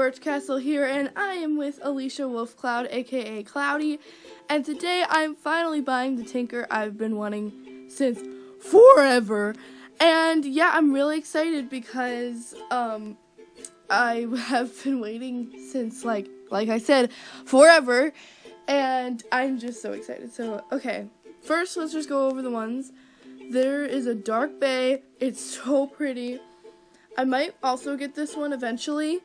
Birch Castle here, and I am with Alicia Wolfcloud, aka Cloudy, and today I'm finally buying the Tinker I've been wanting since forever. And yeah, I'm really excited because um, I have been waiting since, like, like I said, forever, and I'm just so excited. So, okay, first let's just go over the ones. There is a Dark Bay, it's so pretty. I might also get this one eventually.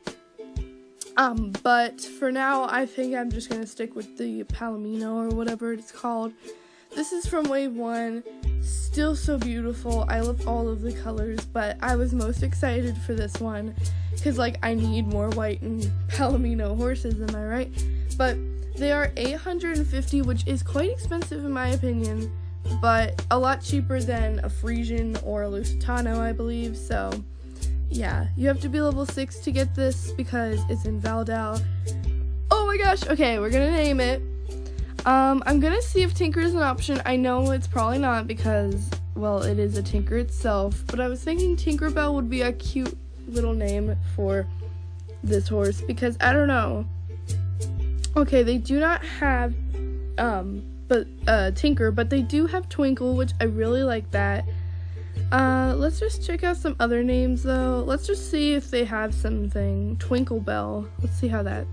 Um, but for now, I think I'm just gonna stick with the Palomino or whatever it's called. This is from Wave 1, still so beautiful. I love all of the colors, but I was most excited for this one because, like, I need more white and Palomino horses, am I right? But they are 850, which is quite expensive in my opinion, but a lot cheaper than a Friesian or a Lusitano, I believe, so yeah, you have to be level 6 to get this because it's in Valedale. Oh my gosh, okay, we're gonna name it. Um, I'm gonna see if Tinker is an option. I know it's probably not because, well, it is a Tinker itself, but I was thinking Tinkerbell would be a cute little name for this horse because I don't know. Okay, they do not have, um, but, uh, Tinker, but they do have Twinkle, which I really like that. Uh, let's just check out some other names though. Let's just see if they have something. Twinkle Bell. Let's see how that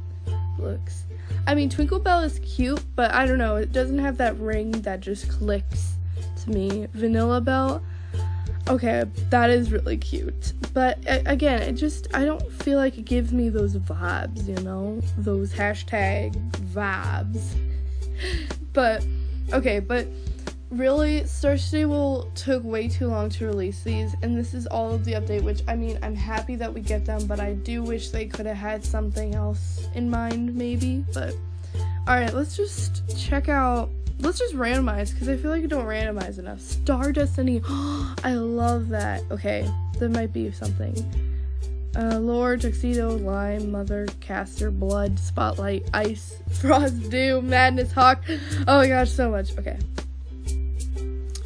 looks. I mean, Twinkle Bell is cute, but I don't know. It doesn't have that ring that just clicks to me. Vanilla Bell. Okay, that is really cute. But again, it just, I don't feel like it gives me those vibes, you know? Those hashtag vibes. but, okay, but really Star Stable took way too long to release these and this is all of the update which I mean I'm happy that we get them but I do wish they could have had something else in mind maybe but alright let's just check out let's just randomize because I feel like I don't randomize enough Star Destiny I love that okay that might be something uh, Lore, Tuxedo, Lime, Mother, Caster, Blood, Spotlight, Ice, Frost, Doom, Madness, Hawk. Oh my gosh, so much. Okay.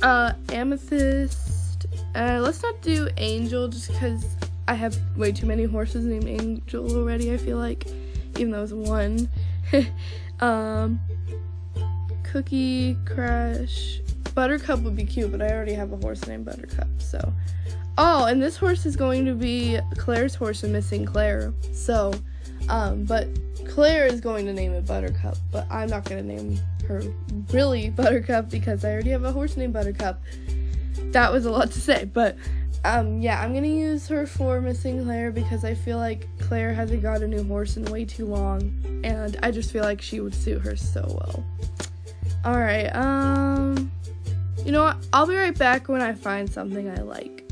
Uh, Amethyst. Uh, let's not do Angel just because I have way too many horses named Angel already, I feel like. Even though it's one. um, Cookie, Crash. Buttercup would be cute, but I already have a horse named Buttercup, so. Oh, and this horse is going to be Claire's horse and missing Claire. So, um, but Claire is going to name it Buttercup, but I'm not going to name her really Buttercup because I already have a horse named Buttercup. That was a lot to say, but um, yeah, I'm gonna use her for missing Claire because I feel like Claire hasn't got a new horse in way too long, and I just feel like she would suit her so well. Alright, um, you know what? I'll be right back when I find something I like.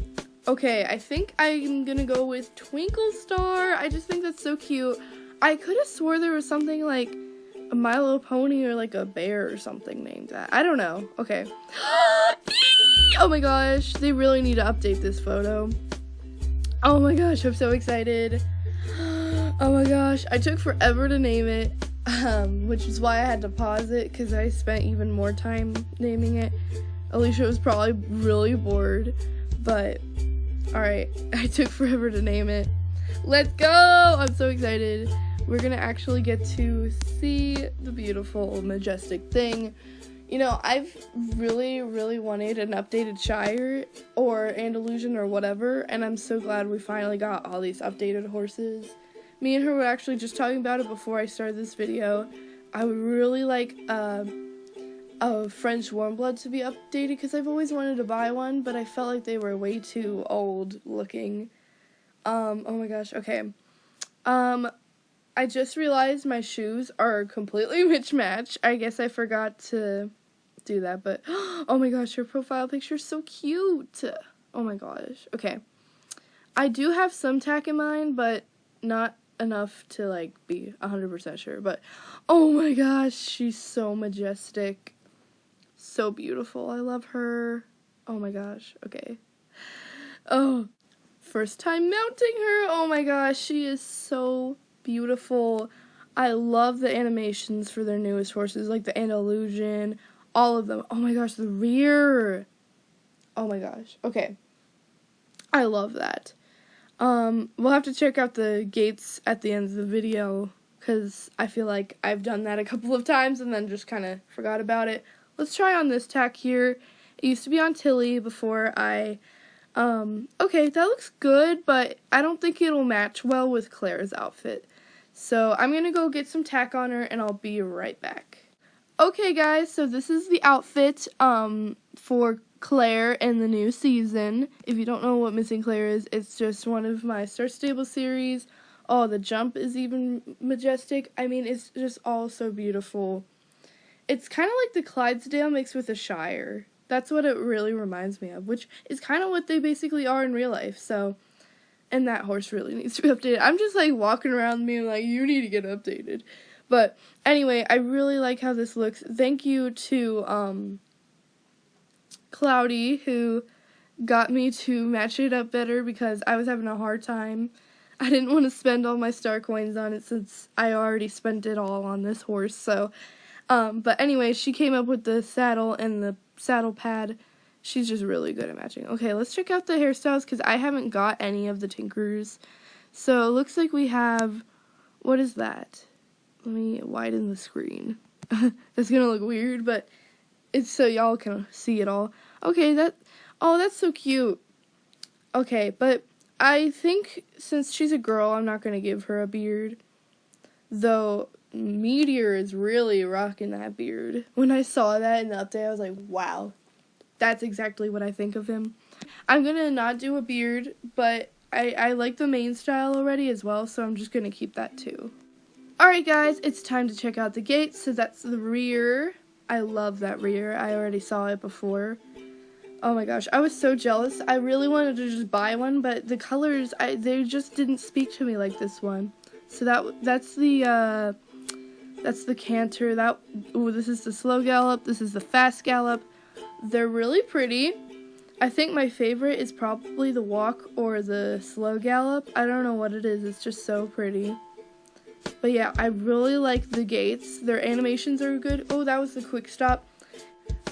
Okay, I think I'm gonna go with Twinkle Star. I just think that's so cute. I could have swore there was something like a Milo pony or like a bear or something named that. I don't know. Okay. oh my gosh, they really need to update this photo. Oh my gosh, I'm so excited. Oh my gosh, I took forever to name it, um, which is why I had to pause it because I spent even more time naming it. Alicia was probably really bored, but alright, I took forever to name it. Let's go! I'm so excited we're gonna actually get to see the beautiful, majestic thing. You know, I've really, really wanted an updated Shire or Andalusian or whatever, and I'm so glad we finally got all these updated horses. Me and her were actually just talking about it before I started this video. I would really like uh, a French Warmblood to be updated because I've always wanted to buy one, but I felt like they were way too old looking. Um, oh my gosh, okay. Um, I just realized my shoes are completely mismatched. I guess I forgot to do that, but oh my gosh, your profile picture is so cute. Oh my gosh. Okay. I do have some tack in mind, but not enough to like be 100% sure. But oh my gosh, she's so majestic. So beautiful. I love her. Oh my gosh. Okay. Oh, first time mounting her. Oh my gosh, she is so beautiful. I love the animations for their newest horses, like the Andalusian, all of them. Oh my gosh, the rear. Oh my gosh. Okay. I love that. Um, we'll have to check out the gaits at the end of the video because I feel like I've done that a couple of times and then just kind of forgot about it. Let's try on this tack here. It used to be on Tilly before I, um, okay, that looks good, but I don't think it'll match well with Claire's outfit. So I'm going to go get some tack on her and I'll be right back. Okay guys, so this is the outfit um, for Claire in the new season. If you don't know what Missing Claire is, it's just one of my Star Stable series. Oh, the jump is even majestic. I mean, it's just all so beautiful. It's kind of like the Clydesdale mixed with a Shire. That's what it really reminds me of, which is kind of what they basically are in real life. So, and that horse really needs to be updated. I'm just like walking around me like, you need to get updated. But anyway, I really like how this looks. Thank you to um, Cloudy who got me to match it up better because I was having a hard time I didn't want to spend all my star coins on it since I already spent it all on this horse. So, um, but anyway, she came up with the saddle and the saddle pad. She's just really good at matching. Okay, let's check out the hairstyles because I haven't got any of the Tinkers. So it looks like we have, what is that? Let me widen the screen. that's gonna look weird, but it's so y'all can see it all. Okay, that, oh, that's so cute. Okay, but I think since she's a girl, I'm not to give her a beard. Though Meteor is really rocking that beard. When I saw that in the update, I was like, wow, that's exactly what I think of him. I'm to not do a beard, but I, I like the mane style already as well, so I'm just to keep that too. Alright guys, it's time to check out the gaits. So that's the rear. I love that rear. I already saw it before. Oh my gosh, I was so jealous. I really wanted to just buy one, but the colors, I they just didn't speak to me like this one. So that that's the uh, that's the canter. That ooh, this is the slow gallop. This is the fast gallop. They're really pretty. I think my favorite is probably the walk or the slow gallop. I don't know what it is. It's just so pretty. But yeah, I really like the gaits. Their animations are good. Oh, that was the quick stop.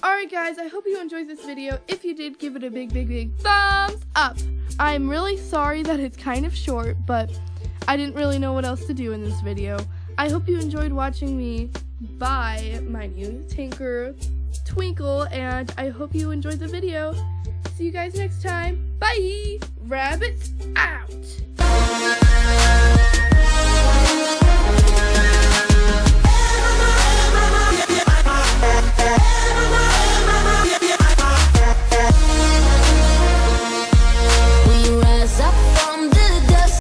Alright guys, I hope you enjoyed this video. If you did, give it a big, big, big thumbs up. I'm really sorry that it's kind of short, but I didn't really know what else to do in this video. I hope you enjoyed watching me buy my new Tinker Twinkle, and I hope you enjoyed the video. See you guys next time. Bye! Rabbits out!